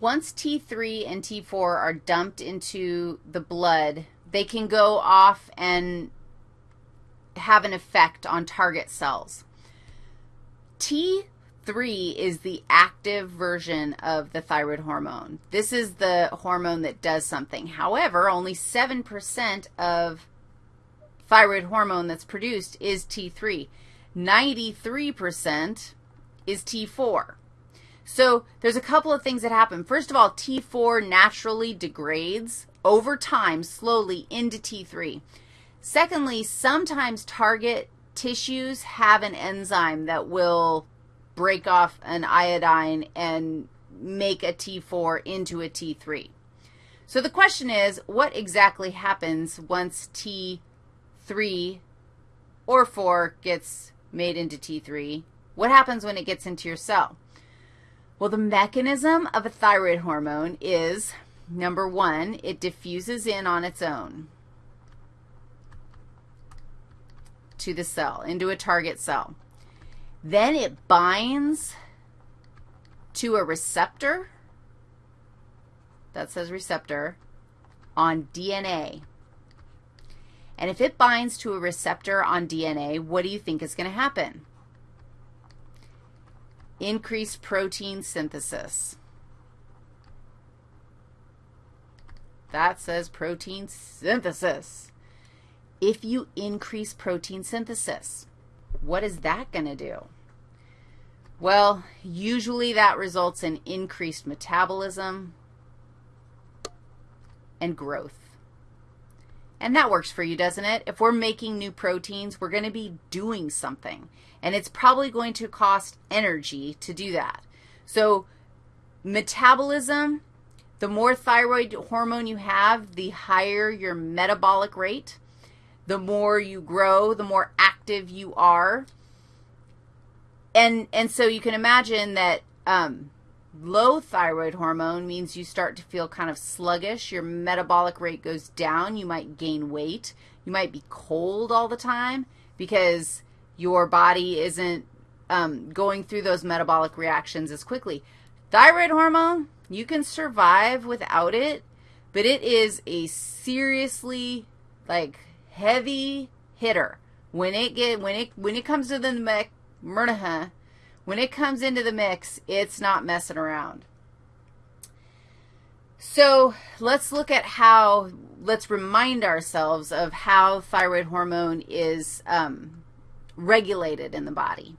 once T3 and T4 are dumped into the blood, they can go off and have an effect on target cells. T3 is the active version of the thyroid hormone. This is the hormone that does something. However, only 7% of thyroid hormone that's produced is T3. 93% is T4. So there's a couple of things that happen. First of all, T4 naturally degrades over time slowly into T3. Secondly, sometimes target tissues have an enzyme that will break off an iodine and make a T4 into a T3. So the question is, what exactly happens once T3 or 4 gets made into T3? What happens when it gets into your cell? Well, the mechanism of a thyroid hormone is, number one, it diffuses in on its own. to the cell, into a target cell. Then it binds to a receptor, that says receptor, on DNA. And if it binds to a receptor on DNA, what do you think is going to happen? Increased protein synthesis. That says protein synthesis if you increase protein synthesis. What is that going to do? Well, usually that results in increased metabolism and growth. And that works for you, doesn't it? If we're making new proteins, we're going to be doing something, and it's probably going to cost energy to do that. So metabolism, the more thyroid hormone you have, the higher your metabolic rate the more you grow, the more active you are. And, and so you can imagine that um, low thyroid hormone means you start to feel kind of sluggish. Your metabolic rate goes down. You might gain weight. You might be cold all the time because your body isn't um, going through those metabolic reactions as quickly. Thyroid hormone, you can survive without it, but it is a seriously, like, heavy hitter. When it get when it when it comes to the mix, when it comes into the mix, it's not messing around. So let's look at how, let's remind ourselves of how thyroid hormone is um, regulated in the body.